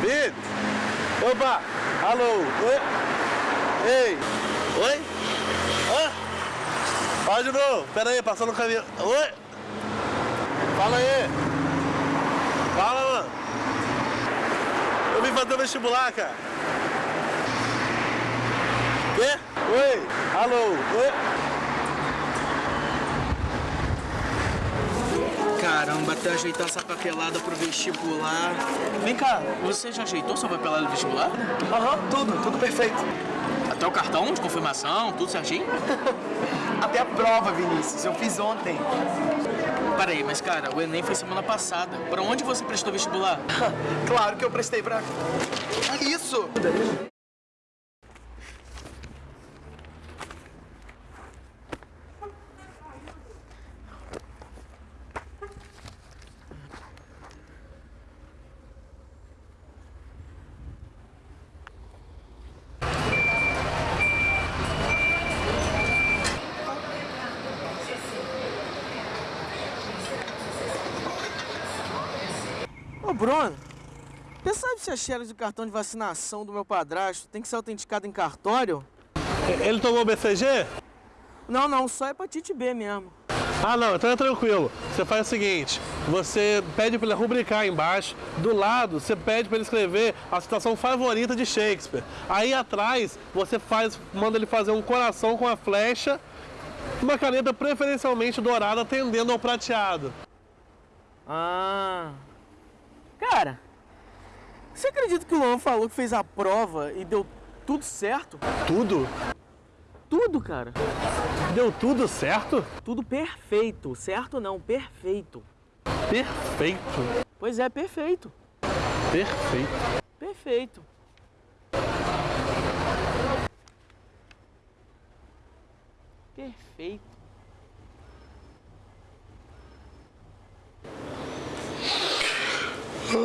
Vitor. Opa, alô, oi. Ei, oi? Hã? Fala de novo, pera aí, passando o caminho. Oi? Fala aí. Fala, mano. Eu vim fazer o vestibular, cara. Quê? Oi, alô, oi? Caramba, até ajeitar essa papelada pro vestibular. Vem cá, você já ajeitou sua papelada do vestibular? Aham, tudo, tudo perfeito. Até o cartão de confirmação, tudo certinho? Até a prova, Vinícius, eu fiz ontem. Peraí, mas cara, o Enem foi semana passada. Pra onde você prestou vestibular? claro que eu prestei pra... Isso! Bruno, você sabe se a xerox do cartão de vacinação do meu padrasto tem que ser autenticada em cartório? Ele tomou BCG? Não, não, só hepatite B mesmo. Ah, não, então é tranquilo. Você faz o seguinte, você pede para ele rubricar embaixo, do lado você pede para ele escrever a citação favorita de Shakespeare. Aí atrás você faz, manda ele fazer um coração com a flecha, uma caneta preferencialmente dourada tendendo ao prateado. Ah. Cara, você acredita que o Luan falou que fez a prova e deu tudo certo? Tudo? Tudo, cara. Deu tudo certo? Tudo perfeito. Certo não, perfeito. Perfeito. Pois é, perfeito. Perfeito. Perfeito. Perfeito. Bom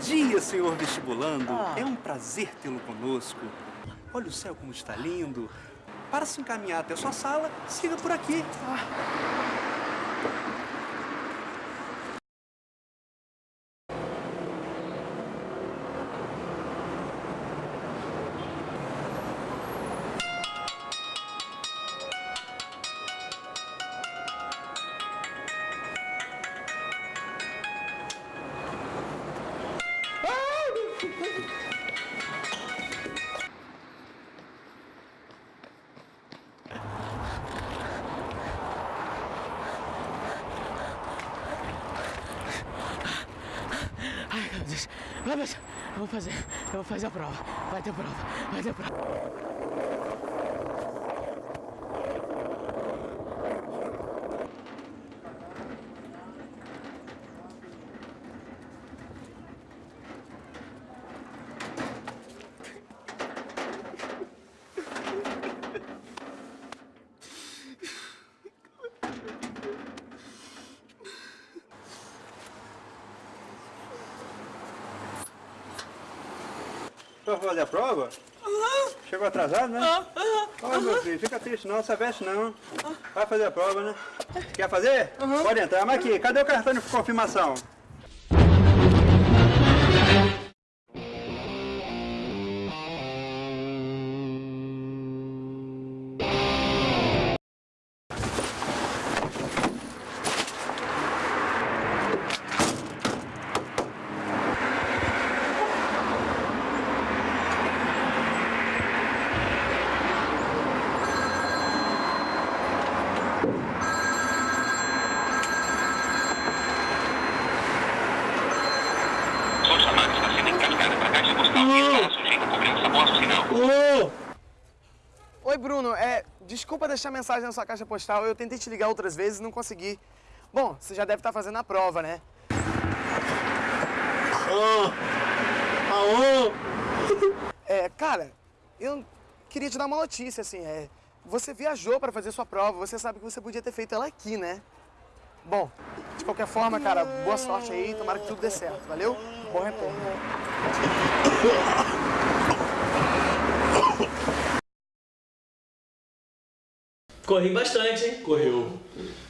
dia, senhor vestibulando. É um prazer tê-lo conosco. Olha o céu como está lindo. Para se encaminhar até a sua sala, siga por aqui. Ai, Deus. Meu Deus. Eu vou fazer. Eu vou fazer a prova. Vai ter prova. Vai ter prova. Vai fazer a prova? Chegou atrasado, né? Olha, meu filho, fica triste não, se veste não. Vai fazer a prova, né? Quer fazer? Pode entrar. Mas aqui, cadê o cartão de confirmação? Ô! Oi, Bruno. É, desculpa deixar mensagem na sua caixa postal. Eu tentei te ligar outras vezes e não consegui. Bom, você já deve estar fazendo a prova, né? Aô! É, cara, eu queria te dar uma notícia, assim, é... Você viajou para fazer sua prova, você sabe que você podia ter feito ela aqui, né? Bom, de qualquer forma, cara, boa sorte aí, tomara que tudo dê certo, valeu? Bom retorno. Corri bastante, hein? Correu.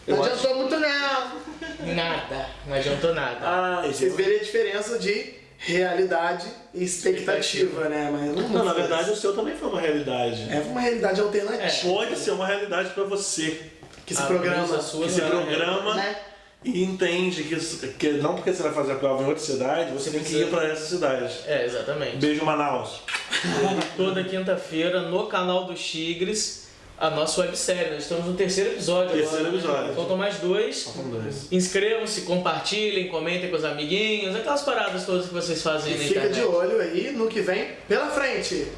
Eu não adiantou muito não. Nada. Não adiantou nada. Ah, Você vê a diferença de realidade e expectativa, né? Mas não, não na verdade isso. o seu também foi uma realidade. É uma realidade alternativa. É, pode ser uma realidade pra você. Que se programa. Que se é programa. Né? E entende que, que não porque você vai fazer a prova em outra cidade, você tem que ir pra essa cidade. É, exatamente. Beijo, Manaus. Toda quinta-feira no canal dos Tigres, a nossa websérie. Nós estamos no terceiro episódio Terceiro agora. né? episódio. Faltam mais dois. São dois. Inscrevam-se, compartilhem, comentem com os amiguinhos, aquelas paradas todas que vocês fazem E na fica internet. de olho aí no que vem pela frente.